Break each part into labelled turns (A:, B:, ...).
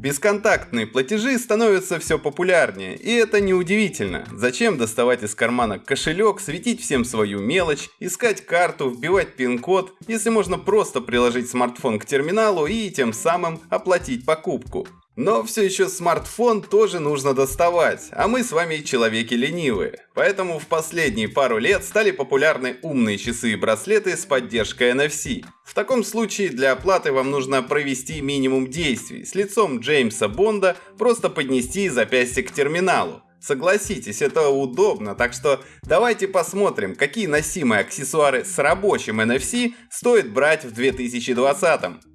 A: Бесконтактные платежи становятся все популярнее, и это неудивительно. Зачем доставать из кармана кошелек, светить всем свою мелочь, искать карту, вбивать пин-код, если можно просто приложить смартфон к терминалу и тем самым оплатить покупку. Но все еще смартфон тоже нужно доставать, а мы с вами человеки ленивые. Поэтому в последние пару лет стали популярны умные часы и браслеты с поддержкой NFC. В таком случае для оплаты вам нужно провести минимум действий. С лицом Джеймса Бонда просто поднести запястье к терминалу. Согласитесь, это удобно, так что давайте посмотрим, какие носимые аксессуары с рабочим NFC стоит брать в 2020.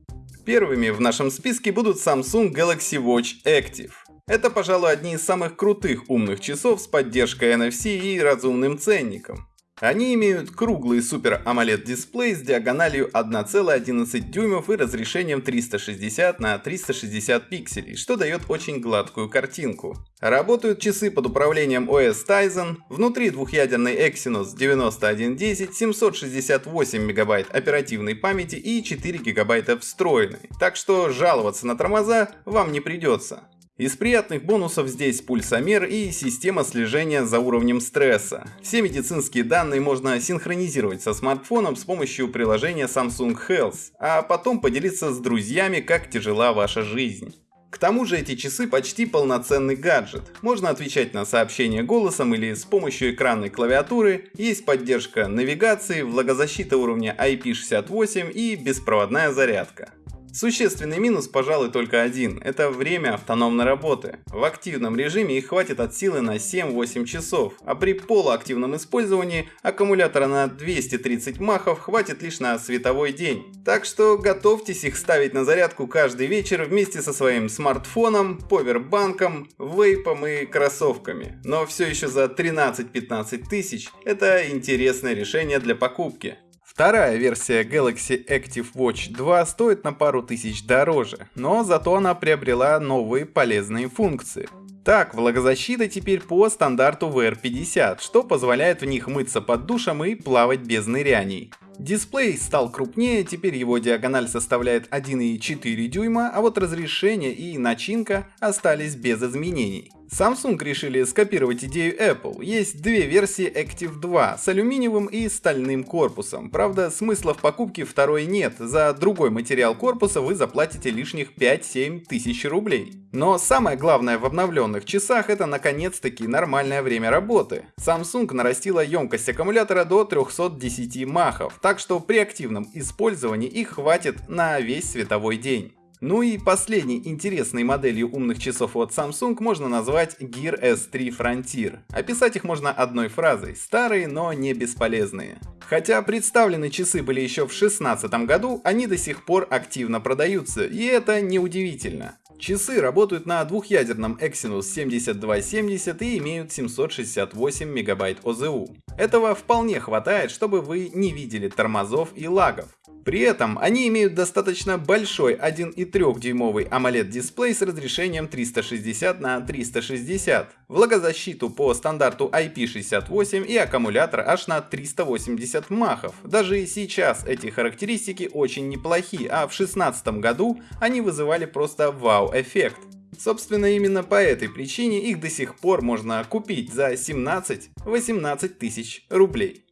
A: Первыми в нашем списке будут Samsung Galaxy Watch Active. Это, пожалуй, одни из самых крутых умных часов с поддержкой NFC и разумным ценником. Они имеют круглый Super AMOLED дисплей с диагональю 1,11 дюймов и разрешением 360 на 360 пикселей, что дает очень гладкую картинку. Работают часы под управлением OS Tizen, внутри двухъядерный Exynos 9110, 768 мегабайт оперативной памяти и 4 гигабайта встроенной, так что жаловаться на тормоза вам не придется. Из приятных бонусов здесь пульсомер и система слежения за уровнем стресса. Все медицинские данные можно синхронизировать со смартфоном с помощью приложения Samsung Health, а потом поделиться с друзьями, как тяжела ваша жизнь. К тому же эти часы почти полноценный гаджет. Можно отвечать на сообщения голосом или с помощью экранной клавиатуры, есть поддержка навигации, влагозащита уровня IP68 и беспроводная зарядка. Существенный минус, пожалуй, только один – это время автономной работы. В активном режиме их хватит от силы на 7-8 часов, а при полуактивном использовании аккумулятора на 230 махов хватит лишь на световой день. Так что готовьтесь их ставить на зарядку каждый вечер вместе со своим смартфоном, повербанком, вейпом и кроссовками. Но все еще за 13-15 тысяч – это интересное решение для покупки. Вторая версия Galaxy Active Watch 2 стоит на пару тысяч дороже, но зато она приобрела новые полезные функции. Так, влагозащита теперь по стандарту VR50, что позволяет в них мыться под душем и плавать без ныряний. Дисплей стал крупнее, теперь его диагональ составляет 1,4 дюйма, а вот разрешение и начинка остались без изменений. Samsung решили скопировать идею Apple. Есть две версии Active 2 с алюминиевым и стальным корпусом. Правда, смысла в покупке второй нет. За другой материал корпуса вы заплатите лишних 5-7 тысяч рублей. Но самое главное в обновленных часах это наконец-таки нормальное время работы. Samsung нарастила емкость аккумулятора до 310 махов, так что при активном использовании их хватит на весь световой день. Ну и последней интересной моделью умных часов от Samsung можно назвать Gear S3 Frontier. Описать их можно одной фразой – старые, но не бесполезные. Хотя представлены часы были еще в 2016 году, они до сих пор активно продаются, и это неудивительно. Часы работают на двухъядерном Exynos 7270 и имеют 768 мегабайт ОЗУ. Этого вполне хватает, чтобы вы не видели тормозов и лагов. При этом они имеют достаточно большой 1,3-дюймовый AMOLED дисплей с разрешением 360 на 360, влагозащиту по стандарту IP68 и аккумулятор аж на 380 махов. Даже и сейчас эти характеристики очень неплохи, а в 2016 году они вызывали просто вау-эффект. Собственно, именно по этой причине их до сих пор можно купить за 17-18 тысяч рублей.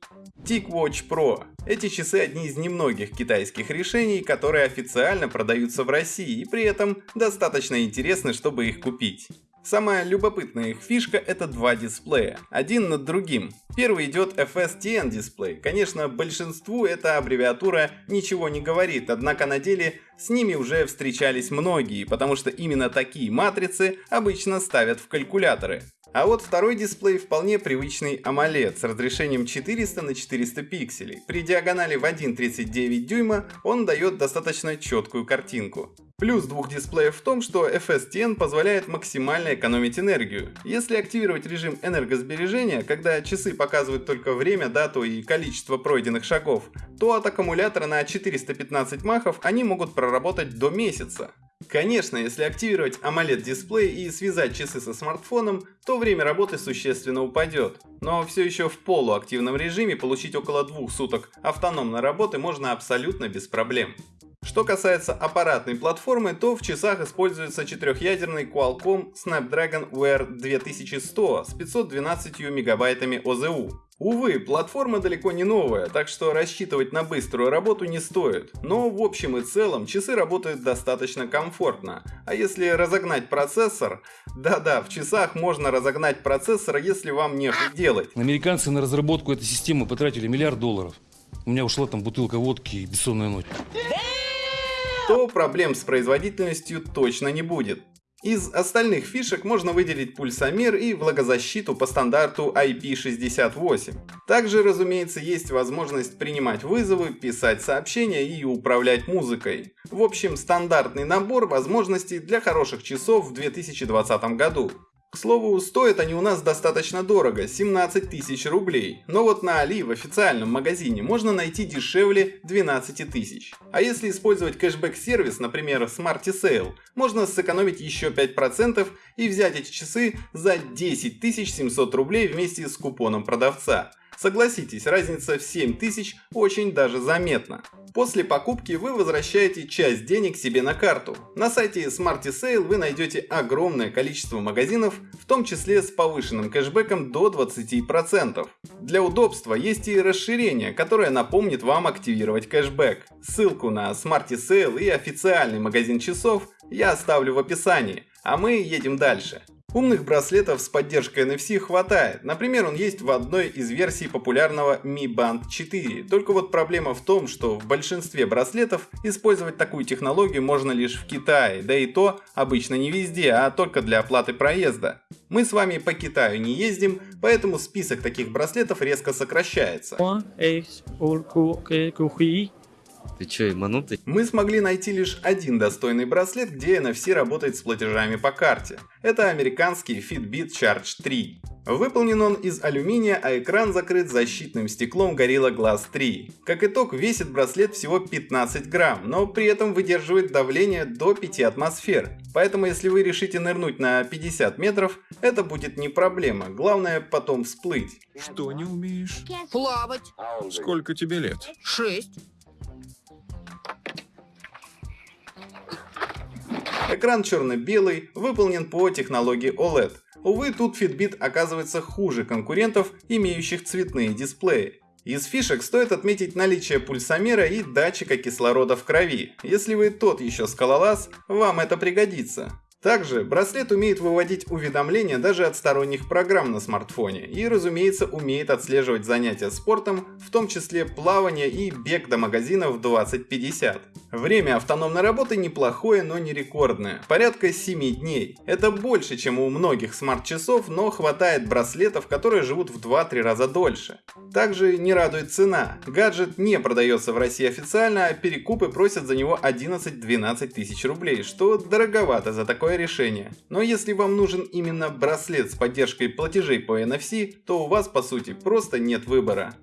A: TicWatch Pro. Эти часы одни из немногих китайских решений, которые официально продаются в России и при этом достаточно интересны, чтобы их купить. Самая любопытная их фишка это два дисплея, один над другим. Первый идет FSTN дисплей. Конечно, большинству эта аббревиатура ничего не говорит, однако на деле с ними уже встречались многие, потому что именно такие матрицы обычно ставят в калькуляторы. А вот второй дисплей вполне привычный AMOLED с разрешением 400 на 400 пикселей. При диагонали в 1,39 дюйма он дает достаточно четкую картинку. Плюс двух дисплеев в том, что FSTN позволяет максимально экономить энергию. Если активировать режим энергосбережения, когда часы показывают только время, дату и количество пройденных шагов, то от аккумулятора на 415 махов они могут проработать до месяца. Конечно, если активировать AMOLED дисплей и связать часы со смартфоном, то время работы существенно упадет. Но все еще в полуактивном режиме получить около двух суток автономной работы можно абсолютно без проблем. Что касается аппаратной платформы, то в часах используется четырехъядерный Qualcomm Snapdragon Wear 2100 с 512 мегабайтами ОЗУ. Увы, платформа далеко не новая, так что рассчитывать на быструю работу не стоит. Но в общем и целом часы работают достаточно комфортно. А если разогнать процессор... Да-да, в часах можно разогнать процессор, если вам нехуй делать.
B: Американцы на разработку этой системы потратили миллиард долларов. У меня ушла там бутылка водки и бессонная ночь
A: то проблем с производительностью точно не будет. Из остальных фишек можно выделить пульсомер и влагозащиту по стандарту IP68. Также, разумеется, есть возможность принимать вызовы, писать сообщения и управлять музыкой. В общем, стандартный набор возможностей для хороших часов в 2020 году. К слову, стоят они у нас достаточно дорого, 17 тысяч рублей. Но вот на Али в официальном магазине можно найти дешевле 12 тысяч. А если использовать кэшбэк-сервис, например, Smarty Sale, можно сэкономить еще 5% и взять эти часы за 10 700 рублей вместе с купоном продавца. Согласитесь, разница в 7 тысяч очень даже заметна. После покупки вы возвращаете часть денег себе на карту. На сайте Smarty Sale вы найдете огромное количество магазинов, в том числе с повышенным кэшбэком до 20%. Для удобства есть и расширение, которое напомнит вам активировать кэшбэк. Ссылку на Smarty Sale и официальный магазин часов я оставлю в описании, а мы едем дальше. Умных браслетов с поддержкой NFC хватает. Например, он есть в одной из версий популярного Mi Band 4. Только вот проблема в том, что в большинстве браслетов использовать такую технологию можно лишь в Китае, да и то обычно не везде, а только для оплаты проезда. Мы с вами по Китаю не ездим, поэтому список таких браслетов резко сокращается.
C: Ты чё, ебанутый?
A: Мы смогли найти лишь один достойный браслет, где NFC работает с платежами по карте. Это американский Fitbit Charge 3. Выполнен он из алюминия, а экран закрыт защитным стеклом Gorilla Glass 3. Как итог, весит браслет всего 15 грамм, но при этом выдерживает давление до 5 атмосфер. Поэтому если вы решите нырнуть на 50 метров, это будет не проблема, главное потом всплыть.
D: Что не умеешь?
E: Плавать.
D: Сколько тебе лет?
E: Шесть.
A: Экран черно-белый, выполнен по технологии OLED. Увы, тут Fitbit оказывается хуже конкурентов, имеющих цветные дисплеи. Из фишек стоит отметить наличие пульсомера и датчика кислорода в крови. Если вы тот еще скалолаз, вам это пригодится. Также браслет умеет выводить уведомления даже от сторонних программ на смартфоне и, разумеется, умеет отслеживать занятия спортом, в том числе плавание и бег до магазина в 2050. Время автономной работы неплохое, но не рекордное, порядка 7 дней. Это больше, чем у многих смарт-часов, но хватает браслетов, которые живут в 2-3 раза дольше. Также не радует цена. Гаджет не продается в России официально, а перекупы просят за него 11-12 тысяч рублей, что дороговато за такое решение. Но если вам нужен именно браслет с поддержкой платежей по NFC, то у вас по сути просто нет выбора.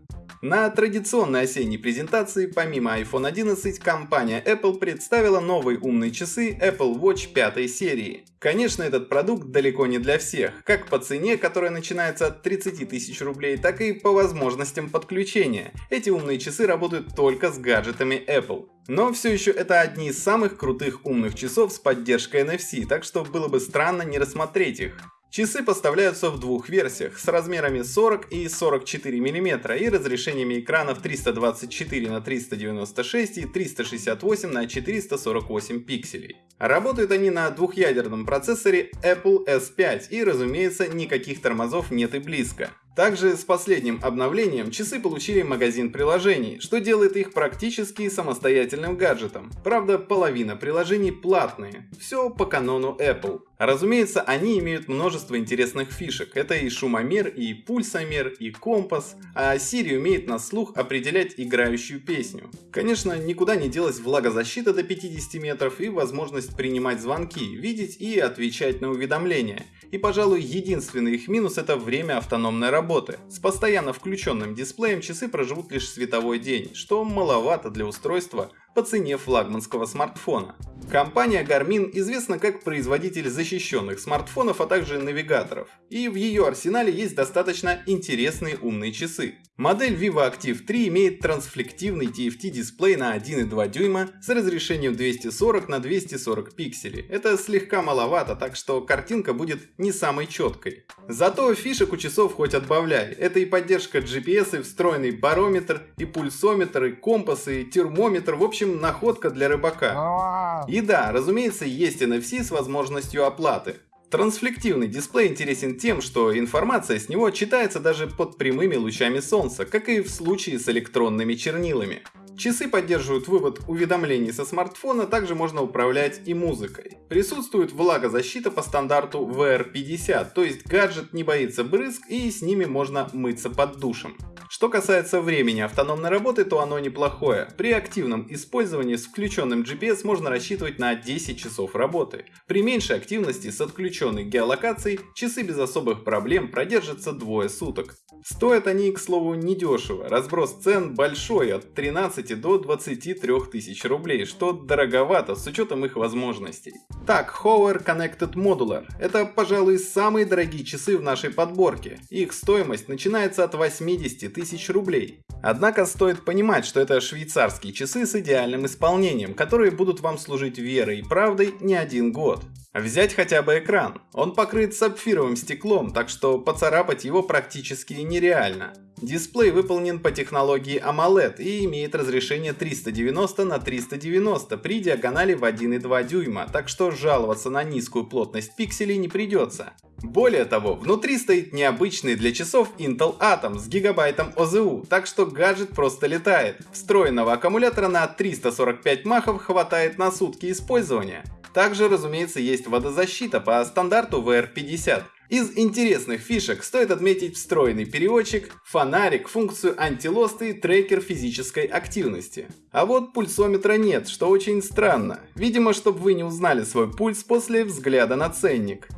A: На традиционной осенней презентации, помимо iPhone 11, компания Apple представила новые умные часы Apple Watch 5 серии. Конечно, этот продукт далеко не для всех, как по цене, которая начинается от 30 тысяч рублей, так и по возможностям подключения. Эти умные часы работают только с гаджетами Apple. Но все еще это одни из самых крутых умных часов с поддержкой NFC, так что было бы странно не рассмотреть их. Часы поставляются в двух версиях с размерами 40 и 44 мм и разрешениями экранов 324 на 396 и 368 на 448 пикселей. Работают они на двухъядерном процессоре Apple S5 и разумеется никаких тормозов нет и близко. Также с последним обновлением часы получили магазин приложений, что делает их практически самостоятельным гаджетом. Правда, половина приложений платные. Все по канону Apple. Разумеется, они имеют множество интересных фишек. Это и шумомер, и пульсомер, и компас. А Siri умеет на слух определять играющую песню. Конечно, никуда не делась влагозащита до 50 метров и возможность принимать звонки, видеть и отвечать на уведомления. И, пожалуй, единственный их минус это время автономной работы. С постоянно включенным дисплеем часы проживут лишь световой день, что маловато для устройства, по цене флагманского смартфона. Компания Garmin известна как производитель защищенных смартфонов, а также навигаторов. И в ее арсенале есть достаточно интересные умные часы. Модель Vivo Active 3 имеет трансфлективный TFT-дисплей на 1,2 дюйма с разрешением 240 на 240 пикселей. Это слегка маловато, так что картинка будет не самой четкой. Зато фишек у часов хоть отбавляй. Это и поддержка GPS, и встроенный барометр, и пульсометр, и компас, и термометр. В общем, находка для рыбака. И да, разумеется, есть NFC с возможностью оплаты. Трансфлективный дисплей интересен тем, что информация с него читается даже под прямыми лучами солнца, как и в случае с электронными чернилами. Часы поддерживают вывод уведомлений со смартфона, также можно управлять и музыкой. Присутствует влагозащита по стандарту VR50, то есть гаджет не боится брызг и с ними можно мыться под душем. Что касается времени автономной работы, то оно неплохое. При активном использовании с включенным GPS можно рассчитывать на 10 часов работы. При меньшей активности с отключенной геолокацией часы без особых проблем продержатся двое суток. Стоят они, к слову, недешево. Разброс цен большой, от 13 до 23 тысяч рублей, что дороговато с учетом их возможностей. Так, Hover Connected Modular – это, пожалуй, самые дорогие часы в нашей подборке. Их стоимость начинается от 80 тысяч рублей. Однако стоит понимать, что это швейцарские часы с идеальным исполнением, которые будут вам служить верой и правдой не один год. Взять хотя бы экран. Он покрыт сапфировым стеклом, так что поцарапать его практически нереально. Дисплей выполнен по технологии AMOLED и имеет разрешение 390 на 390 при диагонали в 1,2 дюйма, так что жаловаться на низкую плотность пикселей не придется. Более того, внутри стоит необычный для часов Intel Atom с гигабайтом ОЗУ, так что гаджет просто летает. Встроенного аккумулятора на 345 махов хватает на сутки использования. Также, разумеется, есть водозащита по стандарту VR50. Из интересных фишек стоит отметить встроенный переводчик, фонарик, функцию антилоста и трекер физической активности. А вот пульсометра нет, что очень странно. Видимо, чтобы вы не узнали свой пульс после взгляда на ценник.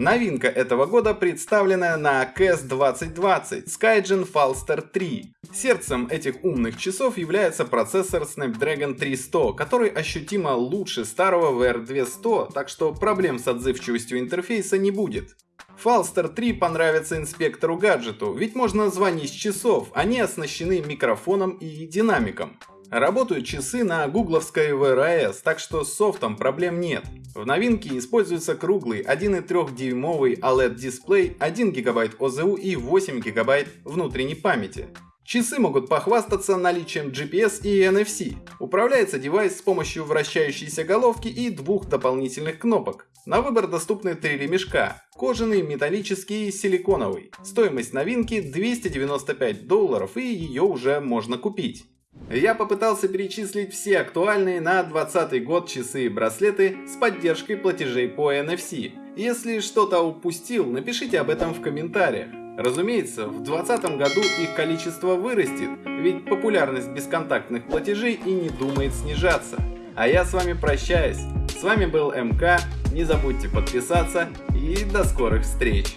A: Новинка этого года представленная на CAS 2020 Skygen Falster 3. Сердцем этих умных часов является процессор Snapdragon 300, который ощутимо лучше старого VR200, так что проблем с отзывчивостью интерфейса не будет. Falster 3 понравится инспектору гаджету, ведь можно звонить с часов, они оснащены микрофоном и динамиком. Работают часы на гугловской VRS, так что с софтом проблем нет. В новинке используется круглый 1,3-дюймовый OLED-дисплей, 1 ГБ ОЗУ и 8 ГБ внутренней памяти. Часы могут похвастаться наличием GPS и NFC. Управляется девайс с помощью вращающейся головки и двух дополнительных кнопок. На выбор доступны три ремешка – кожаный, металлический и силиконовый. Стоимость новинки 295 долларов и ее уже можно купить. Я попытался перечислить все актуальные на 2020 год часы и браслеты с поддержкой платежей по NFC. Если что-то упустил, напишите об этом в комментариях. Разумеется, в 2020 году их количество вырастет, ведь популярность бесконтактных платежей и не думает снижаться. А я с вами прощаюсь. С вами был МК, не забудьте подписаться и до скорых встреч.